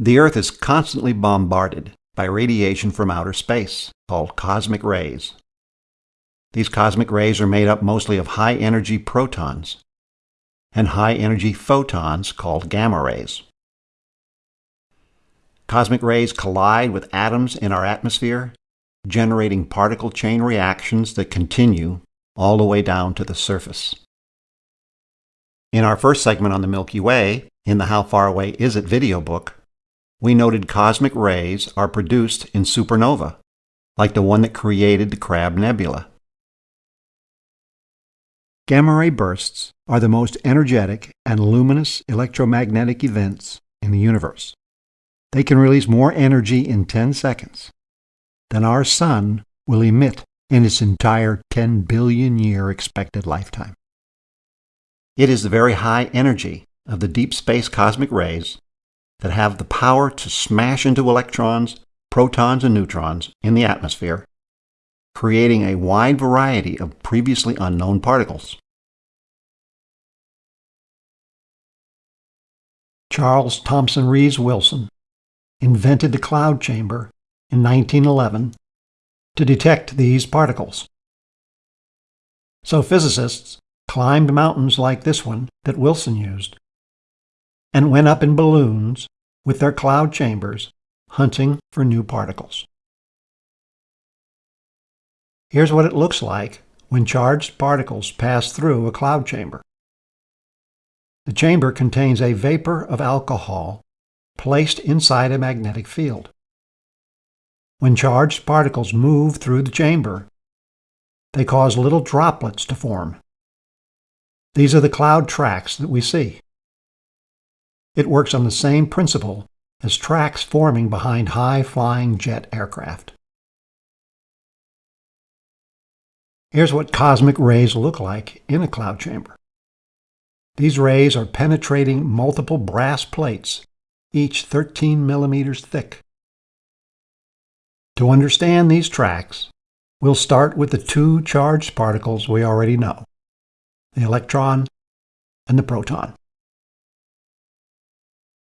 The Earth is constantly bombarded by radiation from outer space, called cosmic rays. These cosmic rays are made up mostly of high-energy protons and high-energy photons called gamma rays. Cosmic rays collide with atoms in our atmosphere, generating particle chain reactions that continue all the way down to the surface. In our first segment on the Milky Way, in the How Far Away Is It video book, we noted cosmic rays are produced in supernova, like the one that created the Crab Nebula. Gamma ray bursts are the most energetic and luminous electromagnetic events in the universe. They can release more energy in 10 seconds than our Sun will emit in its entire 10 billion year expected lifetime. It is the very high energy of the deep space cosmic rays that have the power to smash into electrons, protons, and neutrons in the atmosphere, creating a wide variety of previously unknown particles. Charles Thomson Rees Wilson invented the cloud chamber in 1911 to detect these particles. So physicists climbed mountains like this one that Wilson used and went up in balloons with their cloud chambers hunting for new particles. Here's what it looks like when charged particles pass through a cloud chamber. The chamber contains a vapor of alcohol placed inside a magnetic field. When charged particles move through the chamber, they cause little droplets to form. These are the cloud tracks that we see. It works on the same principle as tracks forming behind high-flying jet aircraft. Here's what cosmic rays look like in a cloud chamber. These rays are penetrating multiple brass plates, each 13 millimeters thick. To understand these tracks, we'll start with the two charged particles we already know, the electron and the proton.